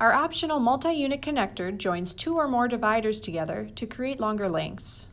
Our optional multi-unit connector joins two or more dividers together to create longer lengths.